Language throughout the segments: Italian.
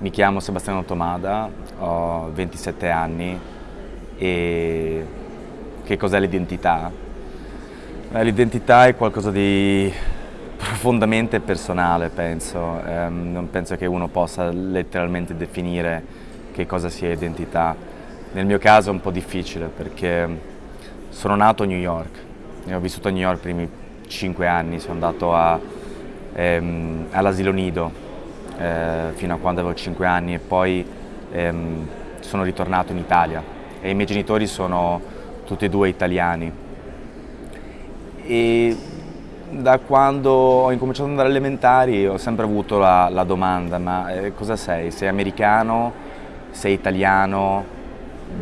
Mi chiamo Sebastiano Tomada, ho 27 anni e che cos'è l'identità? L'identità è qualcosa di profondamente personale, penso. Eh, non penso che uno possa letteralmente definire che cosa sia identità. Nel mio caso è un po' difficile perché sono nato a New York, ho vissuto a New York i primi 5 anni, sono andato ehm, all'asilo nido eh, fino a quando avevo 5 anni e poi ehm, sono ritornato in Italia e i miei genitori sono tutti e due italiani. E da quando ho incominciato ad andare alle elementari ho sempre avuto la, la domanda, ma eh, cosa sei? Sei americano? Sei italiano?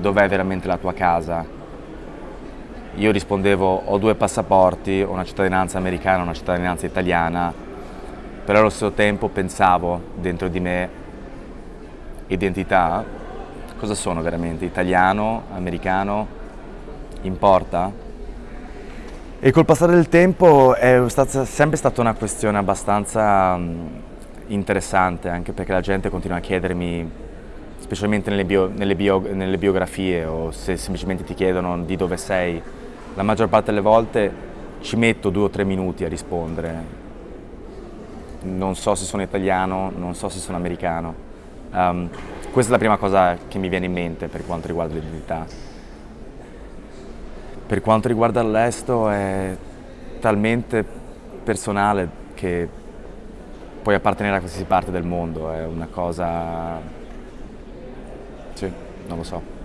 Dov'è veramente la tua casa? Io rispondevo ho due passaporti, ho una cittadinanza americana e una cittadinanza italiana però allo stesso tempo pensavo dentro di me identità, cosa sono veramente? Italiano, americano, importa? E col passare del tempo è stata, sempre stata una questione abbastanza interessante, anche perché la gente continua a chiedermi, specialmente nelle, bio, nelle, bio, nelle biografie o se semplicemente ti chiedono di dove sei, la maggior parte delle volte ci metto due o tre minuti a rispondere non so se sono italiano, non so se sono americano. Um, questa è la prima cosa che mi viene in mente per quanto riguarda l'identità. Per quanto riguarda l'estero è talmente personale che puoi appartenere a qualsiasi parte del mondo, è una cosa... sì, non lo so.